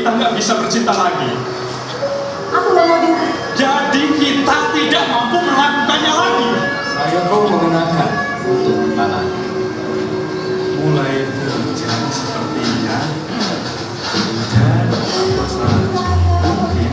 kita nggak bisa bercinta lagi. Aku nggak mau dengar. Jadi kita tidak mampu melakukannya lagi. Saya kau mengenakan untuk kepala. Mulai berjalan sepertinya saja mungkin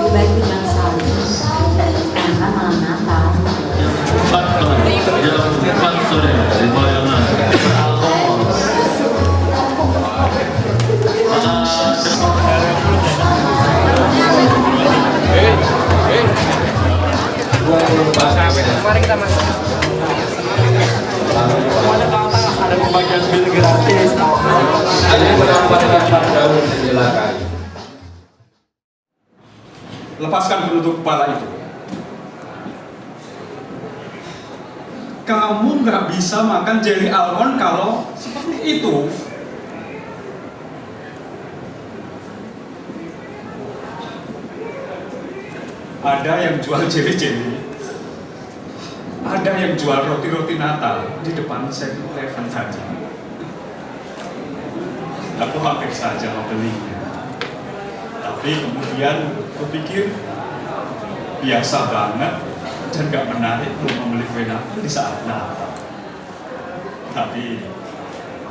Lebih baik tinggal kan malam Natal. jam 4 sore di Bayangan. Bisa makan jelly almond kalau seperti itu. Ada yang jual jelly-jelly. Ada yang jual roti-roti Natal di depan 7-Eleven tadi. Aku hampir saja membelinya. Tapi kemudian kupikir biasa banget dan gak menarik untuk membeli kue Natal di saat Natal. Tapi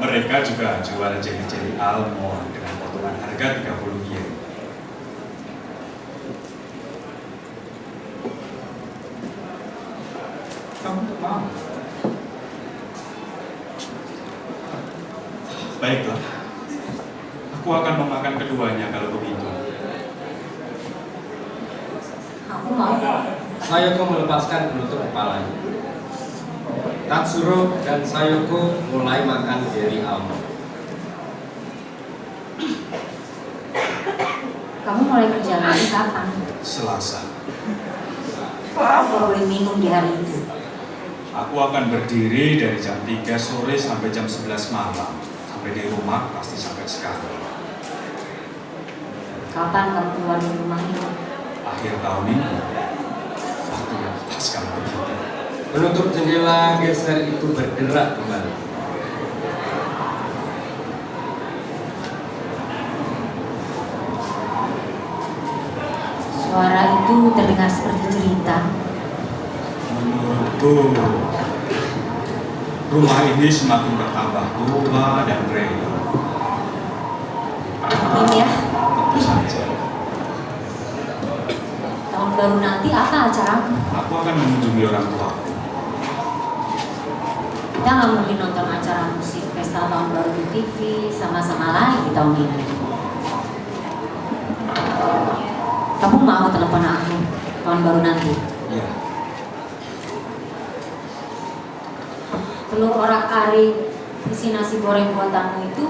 mereka juga jual jelly-jelly almond dengan potongan harga 30 yen. Kamu mau? Baiklah, aku akan memakan keduanya kalau begitu. Aku mau kok. Sayoko melepaskan penutup kepalanya. Tatsuro dan Sayoko mulai makan jeli almond. Kamu mulai kerja lagi kapan? Selasa. Aku boleh minum di hari itu. Aku akan berdiri dari jam 3 sore sampai jam 11 malam. Sampai di rumah pasti sampai sekarang. Kapan kamu keluar dari rumah ini? Akhir tahun ini, waktu yang pas kalau begitu. Penutup jendela geser itu berderak kembali. Suara itu terdengar seperti cerita. Menurutku, rumah ini semakin bertambah tua dan renyah. Ini ya, Tentu saja. tahun baru nanti apa acaramu? Aku akan mengunjungi orang tuaku. Kita nggak mungkin nonton acara musik pesta tahun baru di TV sama-sama lagi tahun ini. Kamu mau telepon aku tahun baru nanti? Ya, Telur orak arik isi nasi goreng buatanmu itu,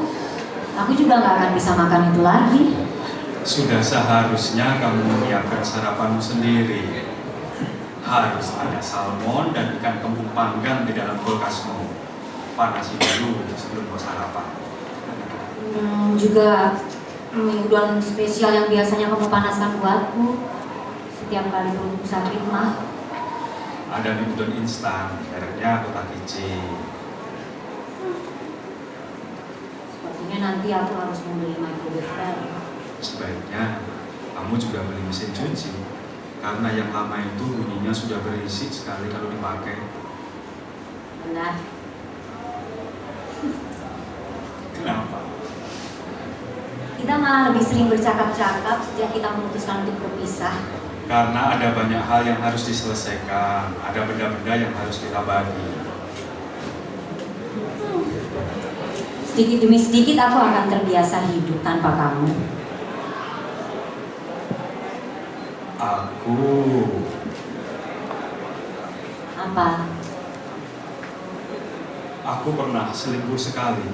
aku juga nggak akan bisa makan itu lagi. sudah seharusnya kamu menyiapkan sarapanmu sendiri. Harus ada salmon dan ikan kembung panggang di dalam kulkasmu. Panasi dulu sebelum kau sarapan. Hmm, juga mie udon spesial yang biasanya kamu panaskan buatku setiap kali perutku sakit mah. Ada mie udon instan, mereknya Kotakichi. Sepertinya nanti aku harus membeli microwave baru. Sebaiknya kamu juga beli mesin cuci. Karena yang lama itu bunyinya sudah berisik sekali kalau dipakai. Benar. Kenapa? Kita malah lebih sering bercakap-cakap sejak kita memutuskan untuk berpisah. Karena ada banyak hal yang harus diselesaikan, ada benda-benda yang harus kita bagi. Sedikit demi sedikit aku akan terbiasa hidup tanpa kamu. Aku Apa? aku pernah selingkuh sekali.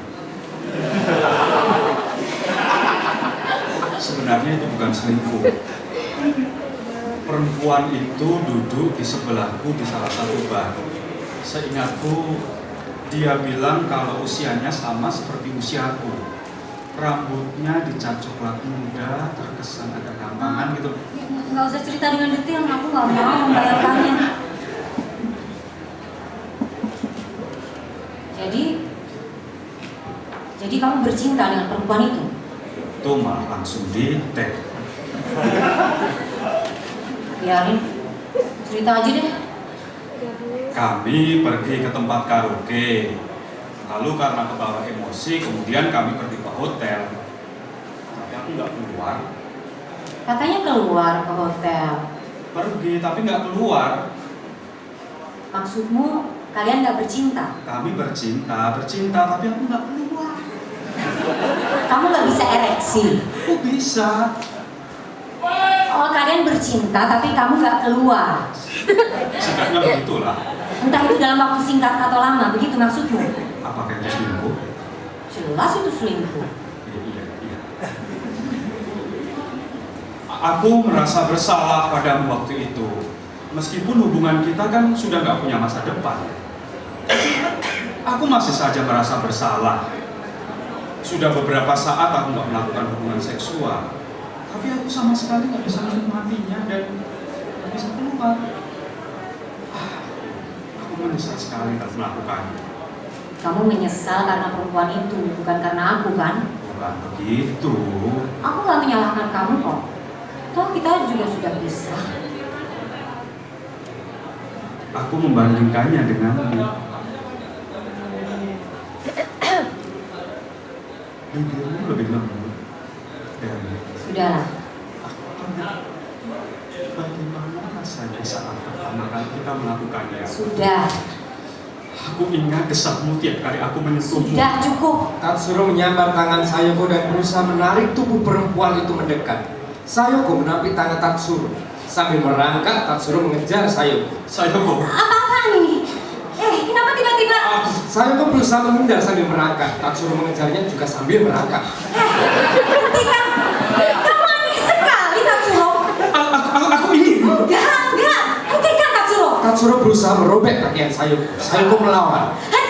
Sebenarnya itu bukan selingkuh. Perempuan itu duduk di sebelahku di salah satu bar. Seingatku, dia bilang kalau usianya sama seperti usiaku. Rambutnya dicat coklat muda, terkesan agak gampangan gitu. Nggak usah cerita dengan detail, aku nggak mau membayangkannya. Jadi, jadi kamu bercinta dengan perempuan itu? itu malah langsung di tag. Biarin. Cerita aja deh. Kami pergi ke tempat karaoke. Lalu karena kebawa emosi, kemudian kami pergi ke hotel. Tapi aku nggak keluar. Katanya keluar ke hotel. Pergi, tapi nggak keluar. Maksudmu kalian nggak bercinta? Kami bercinta, bercinta, tapi aku nggak keluar. Kamu nggak bisa ereksi. Kok bisa? Oh kalian bercinta tapi kamu nggak keluar. Singkatnya begitulah. Entah itu dalam waktu singkat atau lama, begitu maksudmu? Apakah itu selingkuh? Jelas itu selingkuh. Iya, iya, iya. Aku merasa bersalah padamu waktu itu. Meskipun hubungan kita kan sudah nggak punya masa depan. Aku masih saja merasa bersalah. Sudah beberapa saat aku nggak melakukan hubungan seksual. Tapi aku sama sekali nggak bisa menikmatinya dan nggak bisa keluar. Ah, Aku menyesal sekali tak melakukannya. Kamu menyesal karena perempuan itu, bukan karena aku kan? Bukan begitu. Aku nggak menyalahkan kamu kok. Toh kita juga sudah bisa. Aku membandingkannya denganmu. Bibirmu lebih lembut dan Sudahlah. bagaimana rasanya saat pertama kali kita melakukannya? Sudah. Aku ingat desahmu tiap kali aku menyentuhmu. Sudah cukup. Tatsuro menyambar tangan Sayoko dan berusaha menarik tubuh perempuan itu mendekat. Sayoko menapi tangan Tatsuro. Sambil merangkak, Tatsuro mengejar Sayoko. Saya kok Apa-apaan ini? Eh, kenapa tiba-tiba? Sayoko berusaha menghindar sambil merangkak. Tatsuro mengejarnya juga sambil merangkak. Hentikan! Kamu aneh sekali, Tatsuro. aku, aku, aku ingin. Enggak, enggak. Hentikan, Tatsuro. Tatsuro berusaha merobek pakaian Sayoko. Sayoko melawan. Hentikan,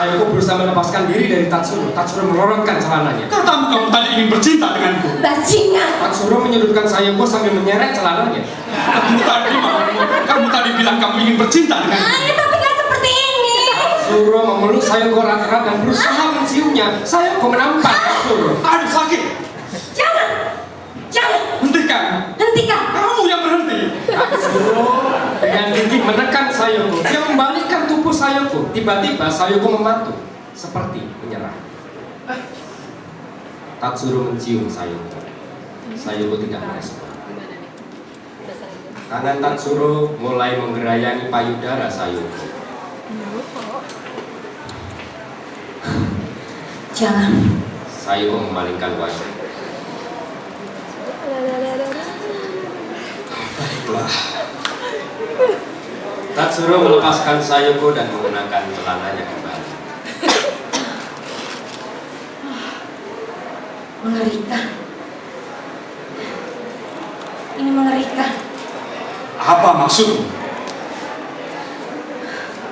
Sayoko berusaha melepaskan diri dari Tatsuro. Tatsuro melorotkan celananya. Katamu kamu tadi ingin bercinta denganku. Bajingan. Tatsuro menyudutkan Sayoko sambil menyeret celananya. Kamu tadi kamu tadi bilang kamu ingin bercinta denganku. Ah, ya tapi nggak seperti ini. Tatsuro memeluk Sayoko erat-erat dan berusaha menciumnya. Sayoko menampar Tatsuro. Aduh sakit. Jangan. Jangan. Hentikan. Hentikan. Kamu yang berhenti. Tatsuro dengan gigih menekan Sayoko. Dia membalikkan Sayoko. Tiba-tiba Sayoko membantu. Seperti menyerah. Tatsuro mencium Sayoko. Sayoko tidak merespon. Tangan Tatsuro mulai menggerayangi payudara Sayoko. Jangan. Sayoko memalingkan wajah. Baiklah. Tatsuro melepaskan Sayoko dan menggunakan celananya kembali. Mengerikan. Ini mengerikan. Apa maksudmu?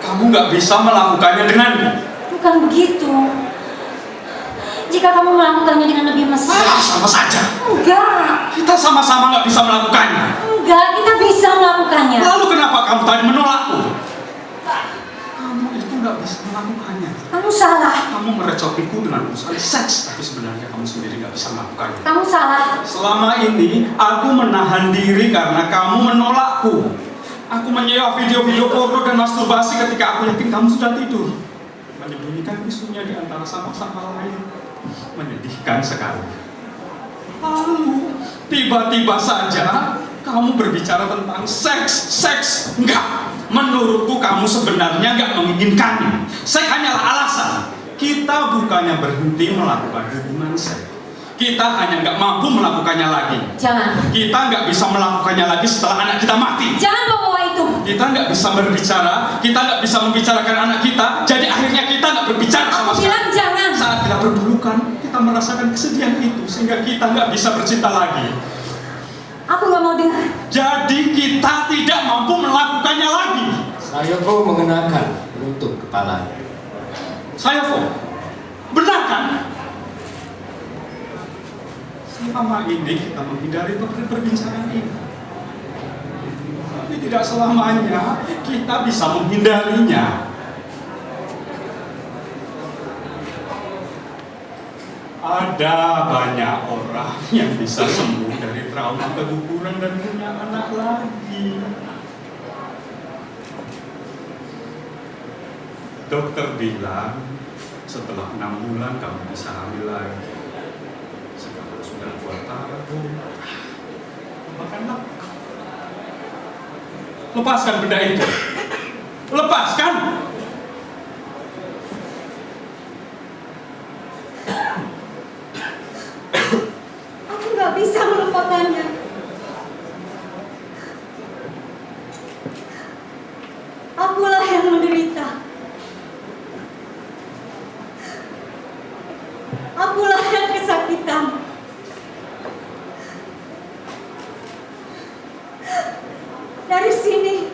Kamu nggak bisa melakukannya denganku. Bukan begitu. Jika kamu melakukannya dengan lebih mesra. Ah, sama saja. Enggak. Kita sama-sama nggak bisa melakukannya. Enggak, kita bisa melakukannya. Lalu kenapa kamu tadi menolakku? Kamu itu nggak bisa melakukannya. Kamu salah. Kamu merecokiku dengan urusan seks, tapi sebenarnya kamu sendiri nggak bisa melakukannya. Kamu salah. Selama ini aku menahan diri karena kamu menolakku. Aku menyewa video-video porno dan masturbasi ketika aku yakin kamu sudah tidur. Menyembunyikan isunya di antara sama-sama lain. Menyedihkan sekali. Lalu tiba-tiba saja kamu berbicara tentang seks, seks. Enggak. Menurutku kamu sebenarnya nggak menginginkannya. Seks hanyalah alasan. Kita bukannya berhenti melakukan hubungan seks. Kita hanya nggak mampu melakukannya lagi. Jangan. Kita nggak bisa melakukannya lagi setelah anak kita mati. Jangan bawa itu. Kita nggak bisa berbicara, kita nggak bisa membicarakan anak kita. Jadi kita berpelukan, kita merasakan kesedihan itu sehingga kita nggak bisa bercinta lagi. Aku nggak mau dengar. Jadi kita tidak mampu melakukannya lagi. Sayoko mengenakan penutup kepalanya. Saya kok benar kan? Selama ini kita menghindari per- perbincangan ini. Tapi tidak selamanya kita bisa menghindarinya. Ada banyak orang yang bisa sembuh dari trauma keguguran dan punya anak lagi. Dokter bilang setelah enam bulan kamu bisa hamil lagi. Sekarang sudah dua tahun. Makanlah. Lepaskan benda itu. Lepaskan. Aku nggak bisa melupakannya. Akulah yang menderita. Akulah yang kesakitan. Dari sini,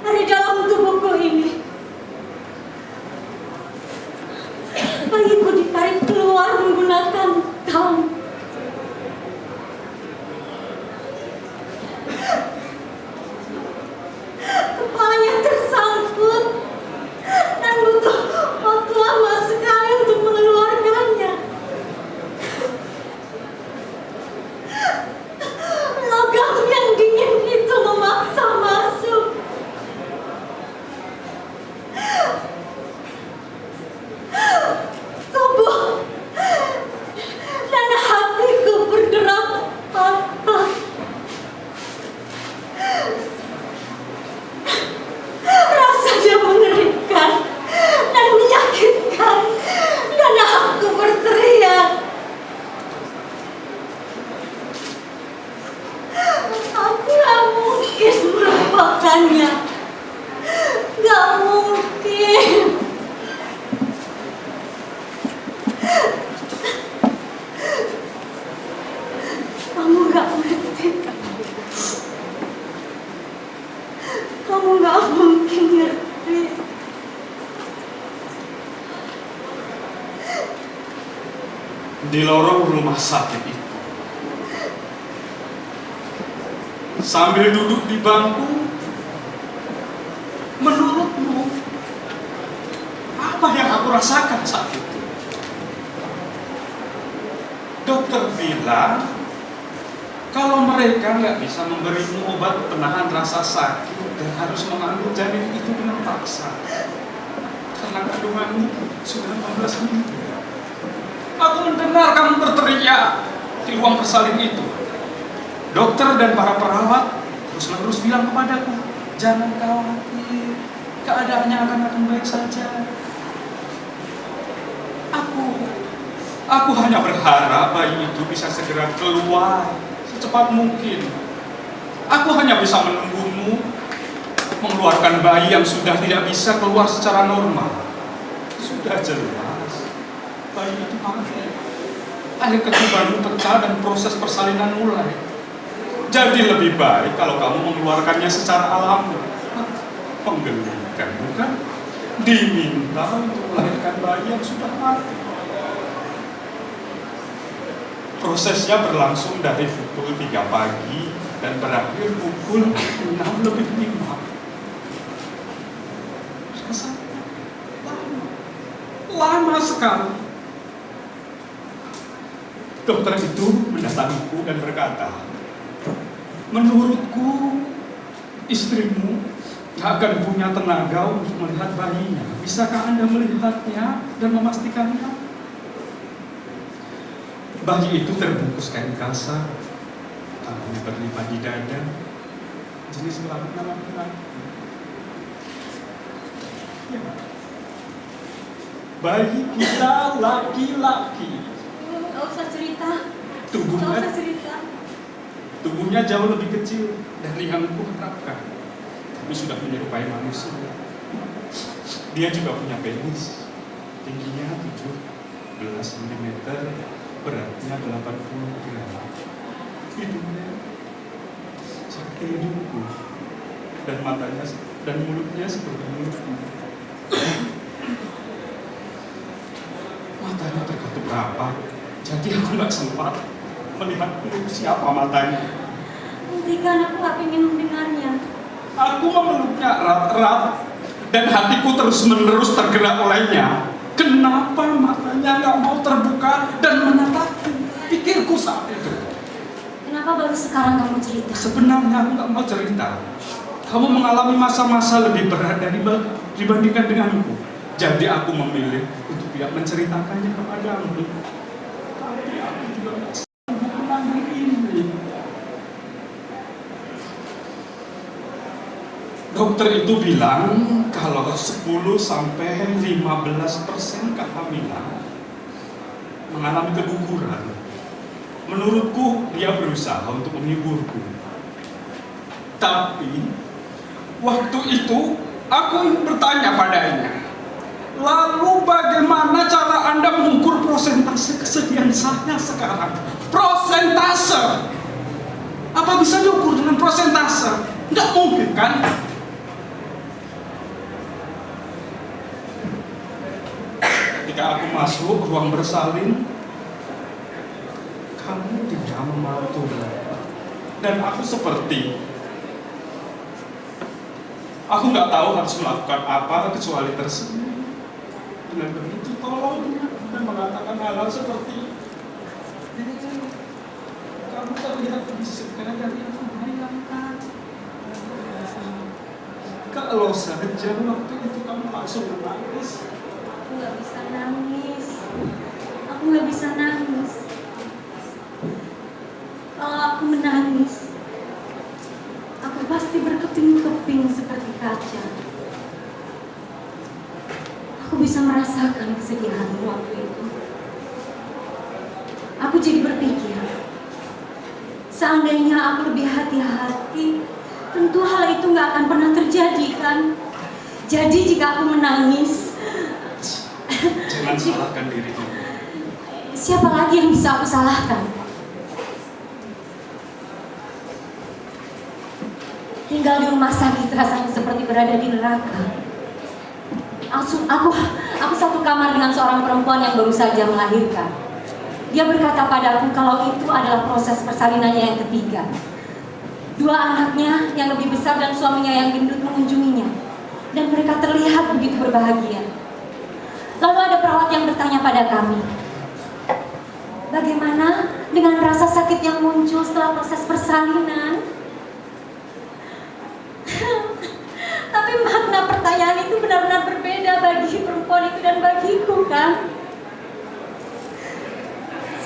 dari dalam tubuhku ini, bayiku ditarik keluar menggunakan tang. Kepalanya tersangkut dan butuh waktu lama sekali untuk mengeluarkannya. Logam yang dingin itu memaksa masuk. Tubuh dan hatiku berderak patah. Rasanya mengerikan dan menyakitkan dan aku berteriak. Aku gak mungkin melupakannya. Gak mungkin. Kamu gak ngerti. Kamu gak mungkin ngerti. di lorong rumah sakit itu. Sambil duduk di bangku, menurutmu apa yang aku rasakan saat itu? Dokter bilang kalau mereka nggak bisa memberimu obat penahan rasa sakit dan harus mengambil janin itu dengan paksa karena kandunganmu sudah 15 minggu. Aku mendengar kamu berteriak di ruang bersalin itu. Dokter dan para perawat terus-menerus bilang kepadaku, jangan khawatir, keadaannya akan akan baik saja. Aku, aku hanya berharap bayi itu bisa segera keluar secepat mungkin. Aku hanya bisa menunggumu mengeluarkan bayi yang sudah tidak bisa keluar secara normal. Sudah jelas, bayi itu mati. Air ketubanmu pecah dan proses persalinan mulai. Jadi lebih baik kalau kamu mengeluarkannya secara alami. Penggelikan, bukan? Diminta untuk melahirkan bayi yang sudah mati. Prosesnya berlangsung dari pukul 3 pagi dan berakhir pukul 6 lebih 5. Rasanya lama. Lama sekali. Dokter itu mendatangiku dan berkata, menurutku istrimu gak akan punya tenaga untuk melihat bayinya. Bisakah Anda melihatnya dan memastikannya? Bayi itu terbungkus kain kasar, tangannya berlipat di dada, jenis kelamin laki-laki. Ya. Bayi kita laki-laki, Gak usah cerita. Gak tubuhnya usah cerita. Tubuhnya jauh lebih kecil dari yang kuharapkan, tapi sudah menyerupai manusia. Dia juga punya penis, tingginya 17 cm, beratnya 80 gram. Hidungnya seperti hidungku, dan matanya dan mulutnya seperti mulutku. Matanya terkatup rapat, jadi aku nggak sempat melihat siapa matanya. Hentikan aku gak ingin mendengarnya. Aku memeluknya erat-erat dan hatiku terus-menerus tergerak olehnya. Kenapa matanya nggak mau terbuka dan menatapku? Pikirku saat itu. Kenapa baru sekarang kamu cerita? Sebenarnya aku nggak mau cerita. Kamu mengalami masa-masa lebih berat dari dibandingkan denganku. Jadi aku memilih untuk tidak menceritakannya kepadamu. Tapi aku juga nggak sanggup menanggung ini. Dokter itu bilang kalau 10 sampai 15 persen kehamilan mengalami keguguran. Menurutku dia berusaha untuk menghiburku. Tapi waktu itu aku bertanya padanya, lalu bagaimana cara anda mengukur prosentase kesedihan saya sekarang? Prosentase? Apa bisa diukur dengan prosentase? Nggak mungkin kan? Ketika aku masuk ruang bersalin, kamu tidak membantu dan aku seperti aku nggak tahu harus melakukan apa kecuali tersenyum. Dengan begitu tolongnya dan mengatakan hal-hal seperti kamu terlihat lebih segar dari aku bayangkan kalau saja waktu itu kamu langsung menangis nggak bisa nangis. Aku nggak bisa nangis. Kalau aku menangis, aku pasti berkeping-keping seperti kaca. Aku bisa merasakan kesedihanmu waktu itu. Aku jadi berpikir, seandainya aku lebih hati-hati, tentu hal itu nggak akan pernah terjadi kan? Jadi jika aku menangis, jangan salahkan dirimu siapa lagi yang bisa aku salahkan? Tinggal di rumah sakit rasanya seperti berada di neraka. Aku, aku, aku satu kamar dengan seorang perempuan yang baru saja melahirkan. Dia berkata padaku kalau itu adalah proses persalinannya yang ketiga. Dua anaknya yang lebih besar dan suaminya yang gendut mengunjunginya. Dan mereka terlihat begitu berbahagia. Lalu ada perawat yang bertanya pada kami, Bagaimana dengan rasa sakit yang muncul setelah proses persalinan? Tapi makna pertanyaan itu benar-benar berbeda bagi perempuan itu dan bagiku kan?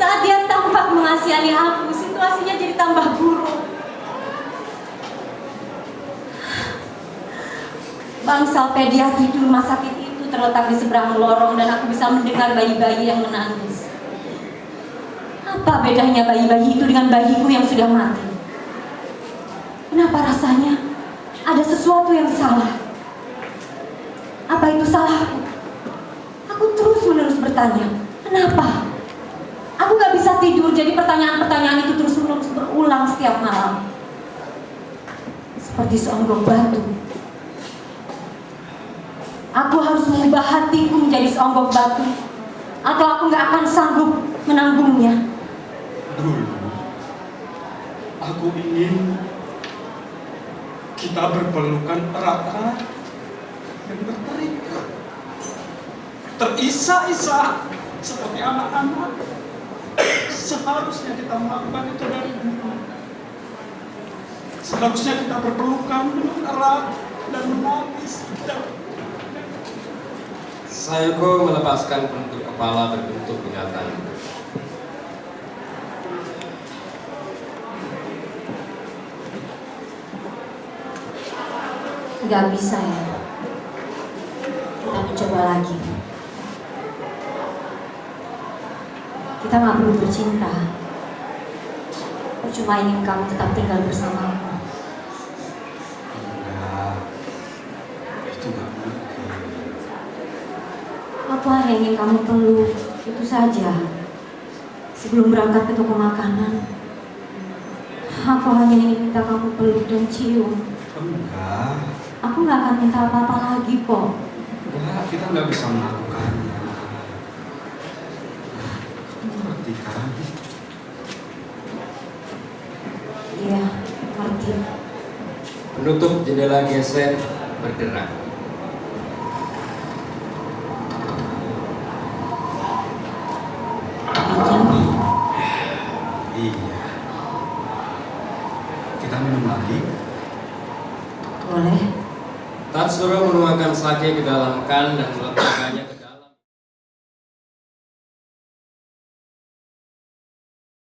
Saat dia tampak mengasihani aku, situasinya jadi tambah buruk. Bangsal pediatri di rumah sakit terletak di seberang lorong dan aku bisa mendengar bayi-bayi yang menangis. Apa bedanya bayi-bayi itu dengan bayiku yang sudah mati? Kenapa rasanya ada sesuatu yang salah? Apa itu salahku? Aku terus menerus bertanya, kenapa? Aku gak bisa tidur, jadi pertanyaan-pertanyaan itu terus menerus berulang setiap malam. Seperti seonggok batu. Aku harus mengubah hatiku menjadi seonggok batu, atau aku gak akan sanggup menanggungnya. dulu aku ingin kita berpelukan erat-erat dan berterikat terisak-isak seperti anak-anak. Seharusnya kita melakukan itu dari dulu. Seharusnya kita berpelukan dengan erat dan menangis. dan Sayoko melepaskan bentuk kepala berbentuk binatang. Gak bisa ya. Kita mencoba lagi. Kita nggak perlu bercinta. Aku cuma ingin kamu tetap tinggal bersamaku. enggak itu nggak mungkin Aku hanya ingin kamu peluk, itu saja. Sebelum berangkat ke toko makanan, aku hanya ingin minta kamu peluk dan cium. enggak Aku nggak akan minta apa-apa lagi kok. enggak kita nggak bisa melakukannya kamu ngerti kan Iya, ngerti. Penutup jendela geser bergerak. Boleh? Tatsuro menuangkan sake ke dalam kan dan meletakkannya ke